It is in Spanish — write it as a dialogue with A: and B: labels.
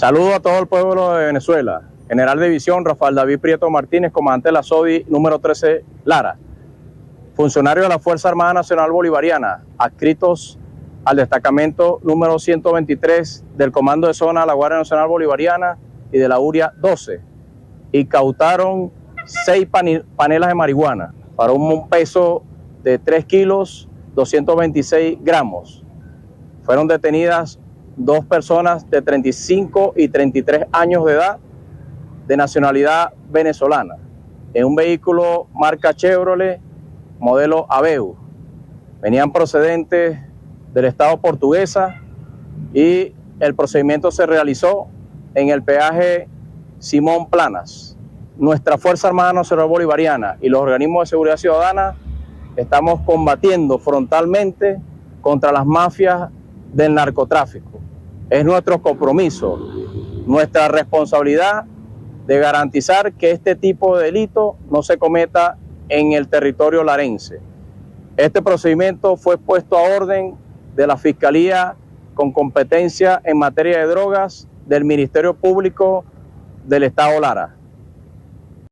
A: Saludo a todo el pueblo de Venezuela. General de División Rafael David Prieto Martínez, comandante de la SODI número 13 Lara. Funcionario de la Fuerza Armada Nacional Bolivariana, adscritos al destacamento número 123 del Comando de Zona de la Guardia Nacional Bolivariana y de la URIA 12. Y cautaron seis panelas de marihuana para un peso de 3 kilos 226 gramos. Fueron detenidas dos personas de 35 y 33 años de edad de nacionalidad venezolana en un vehículo marca Chevrolet modelo Aveu. Venían procedentes del Estado portuguesa y el procedimiento se realizó en el peaje Simón Planas. Nuestra Fuerza Armada Nacional Bolivariana y los organismos de seguridad ciudadana estamos combatiendo frontalmente contra las mafias del narcotráfico. Es nuestro compromiso, nuestra responsabilidad de garantizar que este tipo de delito no se cometa en el territorio larense. Este procedimiento fue puesto a orden de la Fiscalía con competencia en materia de drogas del Ministerio Público del Estado Lara.